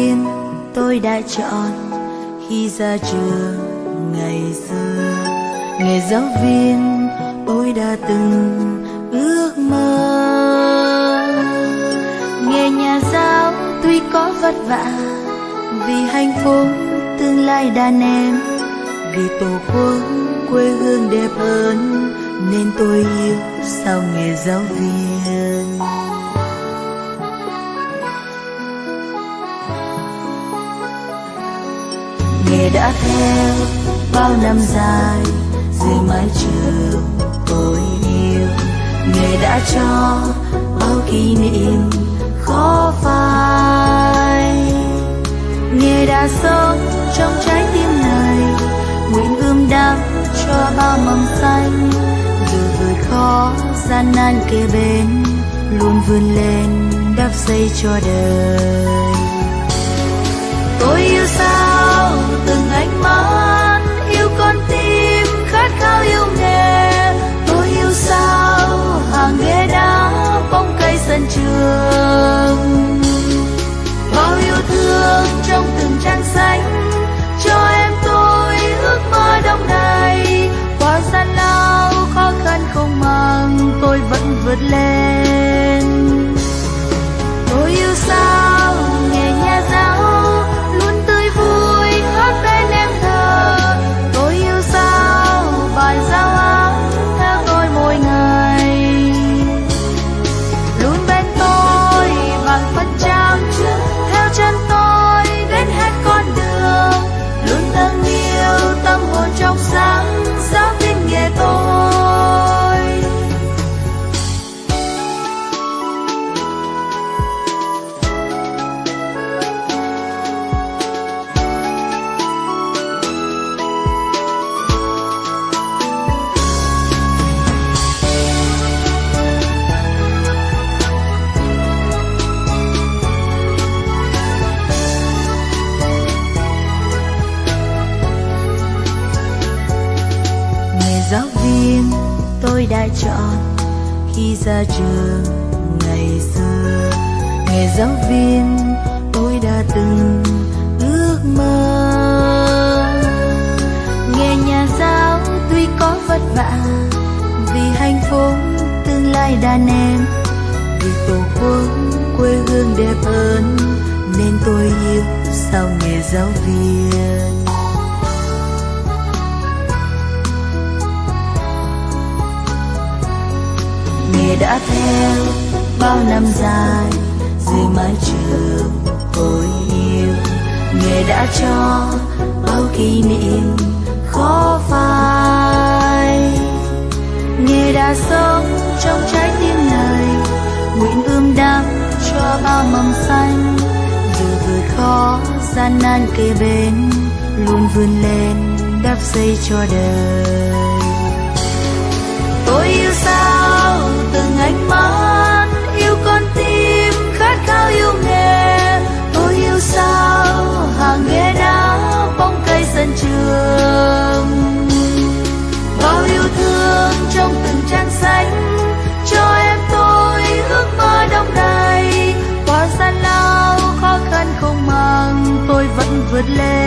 giáo tôi đã chọn. Khi ra trường, ngày xưa, nghề giáo viên tôi đã từng ước mơ. Nghề nhà giáo tuy có vất vả, vì hạnh phúc tương lai đàn em vì tổ quốc quê hương đẹp hơn, nên tôi yêu sao nghề giáo viên. Đã theo bao năm dài dưới mái trường tôi yêu. Nghề đã cho bao kỷ niệm khó phai. Nghề đã sống trong trái tim này, nguyện ươm đắm cho bao mầm xanh. Dù vượt khó, gian nan kề bên luôn vươn lên đắp xây cho đời. Tôi yêu sao từng ánh mắt yêu con tim khát khao yêu nghề. Tôi yêu sao hàng ghế đá bóng cây sân trường. Bao yêu thương trong từng trang xanh cho em tôi ước mơ đông đầy. Qua gian lao khó khăn không màng, tôi vẫn vượt lên. Tôi yêu sao đã chọn khi ra trường ngày xưa. Nghề giáo viên tôi đã từng ước mơ. Nghề nhà giáo tuy có vất vả vì hạnh phúc tương lai đàn em vì tổ quốc quê hương đẹp hơn nên tôi yêu sao nghề giáo viên. Nghề đã theo bao năm dài dưới mái trường tôi yêu. Nghề đã cho bao kỷ niệm khó phai. Nghề đã sống trong trái tim này, nguyện ươm đắng cho bao mầm xanh. Dù vượt khó, gian nan kề bên, luôn vươn lên đắp xây cho đời. Tôi yêu sao? Từng ánh mắt, yêu con tim khát khao yêu nghề. Tôi yêu sao, hàng ghế đá bóng cây sân trường. Bao yêu thương trong từng trang sách, cho em tôi ước mơ đông đầy qua gian lao khó khăn không màng, tôi vẫn vượt lên.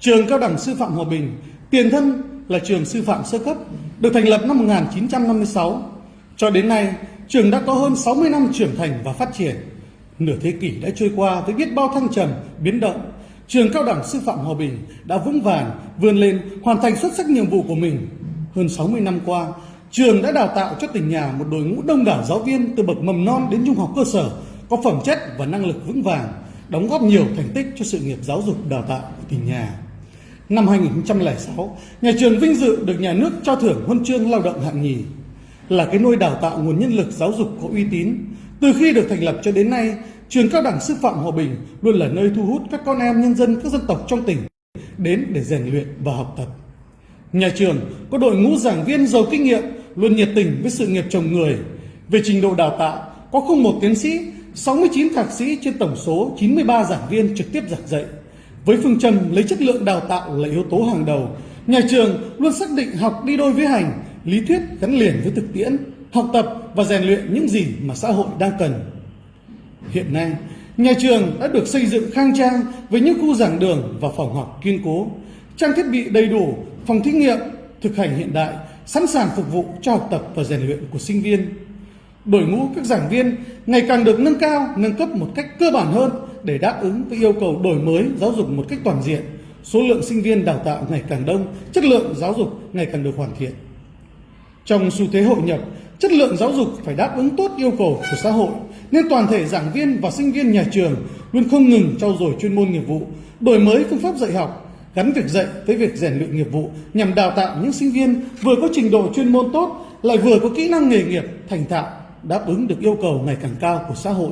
Trường Cao đẳng Sư phạm Hòa Bình, tiền thân là trường sư phạm sơ cấp, được thành lập năm 1956. Cho đến nay, trường đã có hơn 60 năm trưởng thành và phát triển. Nửa thế kỷ đã trôi qua với biết bao thăng trầm, biến động. Trường Cao đẳng Sư phạm Hòa Bình đã vững vàng vươn lên hoàn thành xuất sắc nhiệm vụ của mình. Hơn 60 năm qua, trường đã đào tạo cho tỉnh nhà một đội ngũ đông đảo giáo viên từ bậc mầm non đến trung học cơ sở có phẩm chất và năng lực vững vàng, đóng góp nhiều thành tích cho sự nghiệp giáo dục đào tạo của tỉnh nhà. Năm 2006, nhà trường vinh dự được nhà nước cho thưởng huân chương lao động hạng nhì, là cái nôi đào tạo nguồn nhân lực giáo dục có uy tín. Từ khi được thành lập cho đến nay, trường cao đẳng sư phạm Hòa Bình luôn là nơi thu hút các con em nhân dân các dân tộc trong tỉnh đến để rèn luyện và học tập. Nhà trường có đội ngũ giảng viên giàu kinh nghiệm, luôn nhiệt tình với sự nghiệp chồng người. Về trình độ đào tạo, có không một tiến sĩ, 69 thạc sĩ trên tổng số 93 giảng viên trực tiếp giảng dạy. Với phương châm lấy chất lượng đào tạo là yếu tố hàng đầu, nhà trường luôn xác định học đi đôi với hành, lý thuyết gắn liền với thực tiễn, học tập và rèn luyện những gì mà xã hội đang cần. Hiện nay, nhà trường đã được xây dựng khang trang với những khu giảng đường và phòng học kiên cố, trang thiết bị đầy đủ, phòng thí nghiệm, thực hành hiện đại, sẵn sàng phục vụ cho học tập và rèn luyện của sinh viên. Đội ngũ các giảng viên ngày càng được nâng cao, nâng cấp một cách cơ bản hơn để đáp ứng với yêu cầu đổi mới giáo dục một cách toàn diện. Số lượng sinh viên đào tạo ngày càng đông, chất lượng giáo dục ngày càng được hoàn thiện. Trong xu thế hội nhập, chất lượng giáo dục phải đáp ứng tốt yêu cầu của xã hội, nên toàn thể giảng viên và sinh viên nhà trường luôn không ngừng trau dồi chuyên môn nghiệp vụ, đổi mới phương pháp dạy học, gắn việc dạy với việc rèn luyện nghiệp vụ nhằm đào tạo những sinh viên vừa có trình độ chuyên môn tốt, lại vừa có kỹ năng nghề nghiệp thành thạo, đáp ứng được yêu cầu ngày càng cao của xã hội.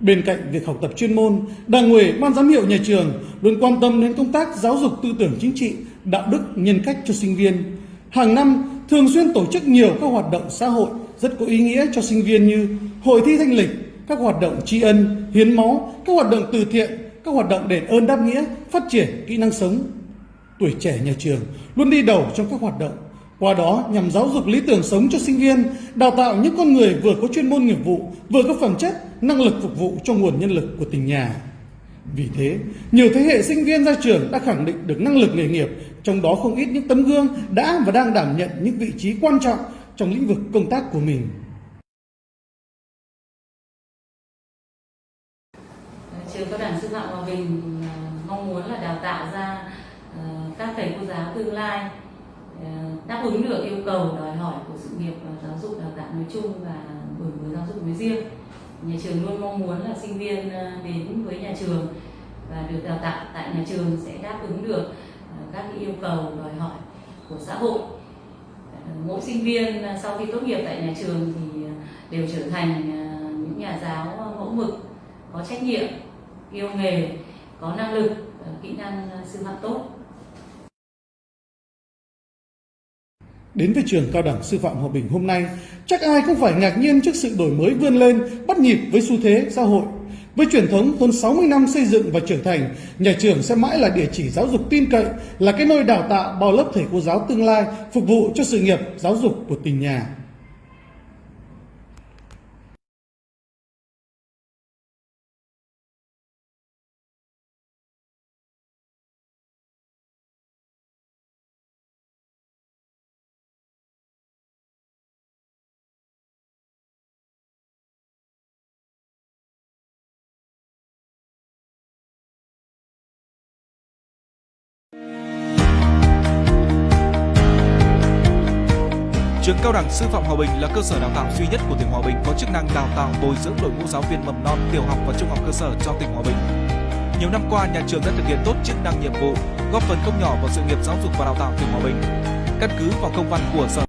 Bên cạnh việc học tập chuyên môn, Đảng ủy, Ban giám hiệu nhà trường luôn quan tâm đến công tác giáo dục tư tưởng chính trị, đạo đức, nhân cách cho sinh viên. Hàng năm, thường xuyên tổ chức nhiều các hoạt động xã hội rất có ý nghĩa cho sinh viên như hội thi thanh lịch, các hoạt động tri ân, hiến máu, các hoạt động từ thiện, các hoạt động đền ơn đáp nghĩa, phát triển kỹ năng sống. Tuổi trẻ nhà trường luôn đi đầu trong các hoạt động qua đó nhằm giáo dục lý tưởng sống cho sinh viên, đào tạo những con người vừa có chuyên môn nghiệp vụ, vừa có phẩm chất, năng lực phục vụ cho nguồn nhân lực của tỉnh nhà. Vì thế, nhiều thế hệ sinh viên ra trường đã khẳng định được năng lực nghề nghiệp, trong đó không ít những tấm gương đã và đang đảm nhận những vị trí quan trọng trong lĩnh vực công tác của mình. Trường Cao đẳng Sư phạm Hòa Bình ờ, mong muốn là đào tạo ra ờ, các thầy cô giáo tương lai Ờ, đáp ứng được yêu cầu đòi hỏi của sự nghiệp ờ, giáo dục đào tạo nói chung và đổi mới giáo dục nói riêng. Nhà trường luôn mong muốn là sinh viên ờ, đến với nhà trường và được đào tạo tại nhà trường sẽ đáp ứng được các yêu cầu đòi hỏi của xã hội. Mỗi sinh viên sau khi tốt nghiệp tại nhà trường thì đều trở thành những nhà giáo mẫu mực, có trách nhiệm, yêu nghề, có năng lực kỹ năng sư phạm tốt. Đến với trường cao đẳng sư phạm Hòa Bình hôm nay, chắc ai cũng phải ngạc nhiên trước sự đổi mới vươn lên, bắt nhịp với xu thế xã hội. Với truyền thống hơn 60 năm xây dựng và trưởng thành, nhà trường sẽ mãi là địa chỉ giáo dục tin cậy, là cái nơi đào tạo bao lớp thầy cô giáo tương lai, phục vụ cho sự nghiệp giáo dục của tỉnh nhà. Trường Cao đẳng Sư phạm Hòa Bình là cơ sở đào tạo duy nhất của tỉnh Hòa Bình có chức năng đào tạo bồi dưỡng đội ngũ giáo viên mầm non, tiểu học và trung học cơ sở cho tỉnh Hòa Bình. Nhiều năm qua, nhà trường đã thực hiện tốt chức năng nhiệm vụ, góp phần không nhỏ vào sự nghiệp giáo dục và đào tạo tỉnh Hòa Bình. Căn cứ vào công văn của Sở